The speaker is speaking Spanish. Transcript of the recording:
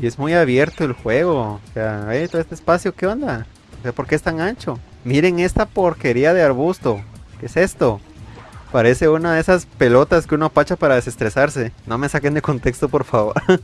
Y es muy abierto el juego. O sea, todo este espacio, ¿qué onda? O sea, ¿por qué es tan ancho? Miren esta porquería de arbusto. ¿Qué es esto? Parece una de esas pelotas que uno apacha para desestresarse. No me saquen de contexto, por favor.